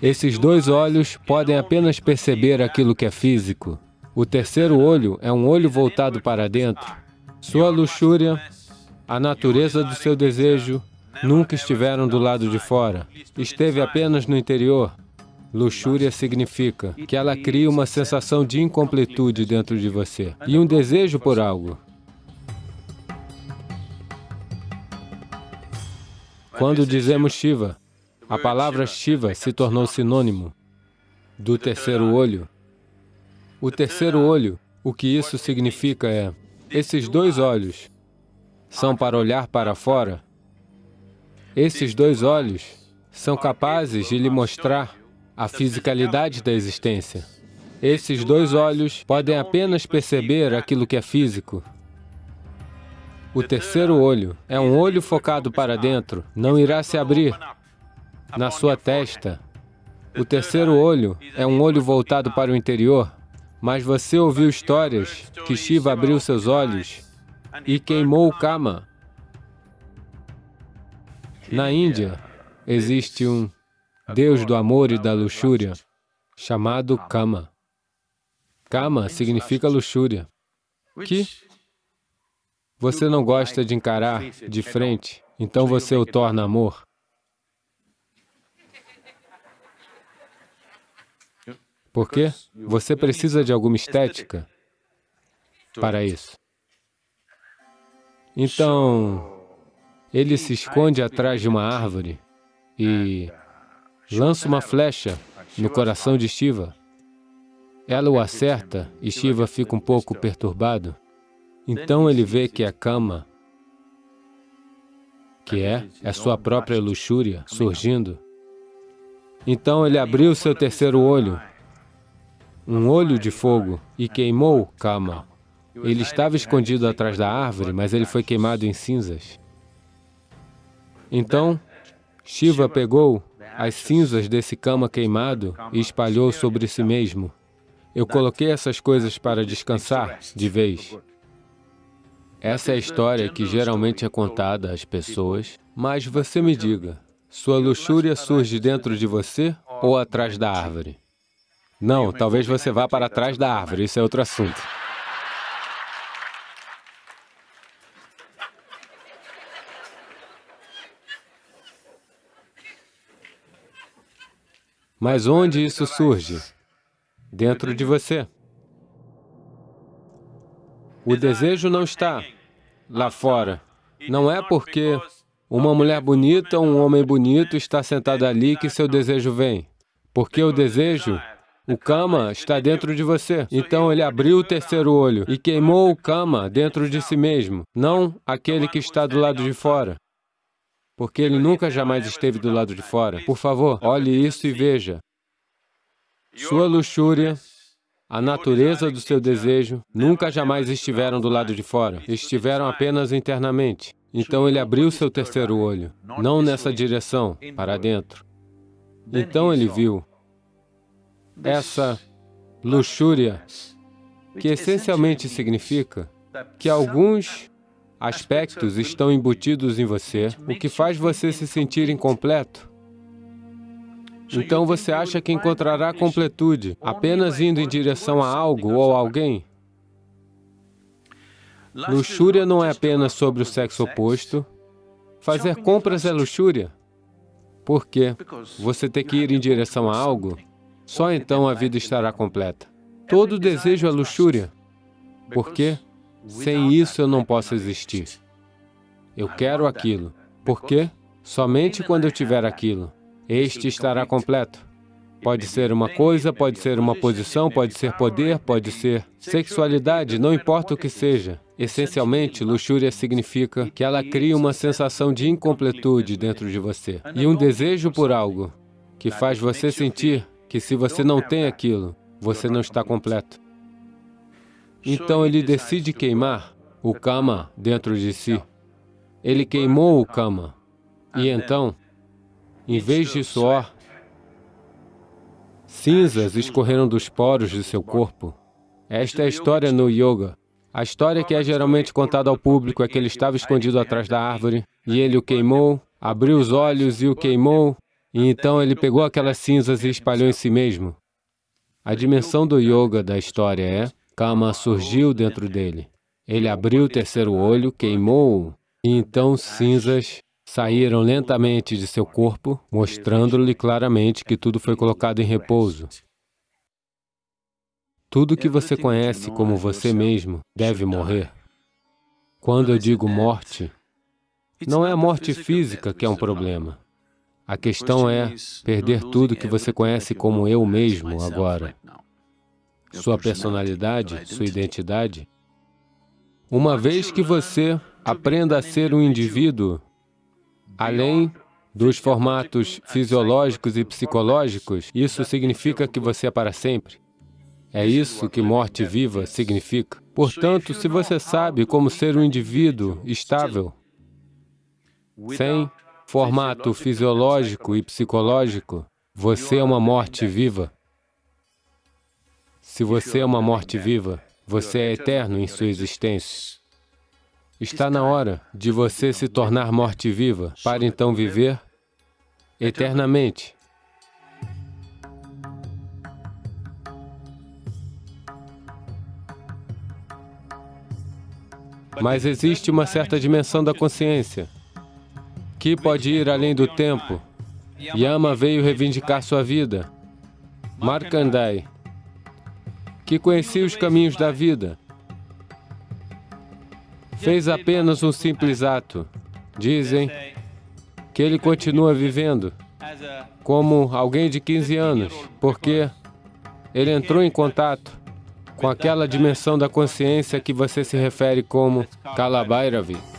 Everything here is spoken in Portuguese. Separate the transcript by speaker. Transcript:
Speaker 1: Esses dois olhos podem apenas perceber aquilo que é físico. O terceiro olho é um olho voltado para dentro. Sua luxúria, a natureza do seu desejo, nunca estiveram do lado de fora. Esteve apenas no interior. Luxúria significa que ela cria uma sensação de incompletude dentro de você e um desejo por algo. Quando dizemos Shiva, a palavra Shiva se tornou sinônimo do terceiro olho. O terceiro olho, o que isso significa é, esses dois olhos são para olhar para fora. Esses dois olhos são capazes de lhe mostrar a fisicalidade da existência. Esses dois olhos podem apenas perceber aquilo que é físico. O terceiro olho é um olho focado para dentro, não irá se abrir na sua testa. O terceiro olho é um olho voltado para o interior, mas você ouviu histórias que Shiva abriu seus olhos e queimou o Kama. Na Índia, existe um Deus do amor e da luxúria, chamado Kama. Kama significa luxúria, que você não gosta de encarar de frente, então você o torna amor. Por quê? Você precisa de alguma estética para isso. Então, ele se esconde atrás de uma árvore e lança uma flecha no coração de Shiva. Ela o acerta e Shiva fica um pouco perturbado. Então ele vê que a cama, que é a sua própria luxúria, surgindo. Então ele abriu seu terceiro olho, um olho de fogo, e queimou Kama. Ele estava escondido atrás da árvore, mas ele foi queimado em cinzas. Então, Shiva pegou as cinzas desse cama queimado e espalhou sobre si mesmo. Eu coloquei essas coisas para descansar de vez. Essa é a história que geralmente é contada às pessoas, mas você me diga, sua luxúria surge dentro de você ou atrás da árvore? Não, talvez você vá para trás da árvore, isso é outro assunto. Mas onde isso surge? Dentro de você. O desejo não está lá fora. Não é porque uma mulher bonita ou um homem bonito está sentado ali que seu desejo vem. Porque o desejo, o kama, está dentro de você. Então ele abriu o terceiro olho e queimou o kama dentro de si mesmo, não aquele que está do lado de fora porque ele nunca jamais esteve do lado de fora. Por favor, olhe isso e veja. Sua luxúria, a natureza do seu desejo, nunca jamais estiveram do lado de fora, estiveram apenas internamente. Então ele abriu seu terceiro olho, não nessa direção, para dentro. Então ele viu essa luxúria, que essencialmente significa que alguns aspectos estão embutidos em você, o que faz você se sentir incompleto. Então você acha que encontrará completude apenas indo em direção a algo ou alguém? Luxúria não é apenas sobre o sexo oposto. Fazer compras é luxúria. Por quê? Você tem que ir em direção a algo, só então a vida estará completa. Todo desejo é luxúria. Por quê? Sem isso eu não posso existir. Eu quero aquilo. Por quê? Somente quando eu tiver aquilo, este estará completo. Pode ser uma coisa, pode ser uma posição, pode ser poder, pode ser sexualidade, não importa o que seja. Essencialmente, luxúria significa que ela cria uma sensação de incompletude dentro de você e um desejo por algo que faz você sentir que se você não tem aquilo, você não está completo. Então ele decide queimar o Kama dentro de si. Ele queimou o Kama. E então, em vez de suor, cinzas escorreram dos poros de seu corpo. Esta é a história no Yoga. A história que é geralmente contada ao público é que ele estava escondido atrás da árvore e ele o queimou, abriu os olhos e o queimou, E então ele pegou aquelas cinzas e espalhou em si mesmo. A dimensão do yoga da história é, Kama surgiu dentro dele. Ele abriu o terceiro olho, queimou-o, e então cinzas saíram lentamente de seu corpo, mostrando-lhe claramente que tudo foi colocado em repouso. Tudo que você conhece como você mesmo deve morrer. Quando eu digo morte, não é a morte física que é um problema. A questão é perder tudo que você conhece como eu mesmo agora. Sua personalidade, sua identidade. Uma vez que você aprenda a ser um indivíduo, além dos formatos fisiológicos e psicológicos, isso significa que você é para sempre. É isso que morte viva significa. Portanto, se você sabe como ser um indivíduo estável, sem formato fisiológico e psicológico, você é uma morte viva. Se você é uma morte viva, você é eterno em sua existência. Está na hora de você se tornar morte viva, para então viver eternamente. Mas existe uma certa dimensão da consciência que pode ir além do tempo. Yama veio reivindicar sua vida. Markandai, que conhecia os caminhos da vida, fez apenas um simples ato. Dizem que ele continua vivendo como alguém de 15 anos, porque ele entrou em contato com aquela dimensão da consciência que você se refere como Kalabhairavi.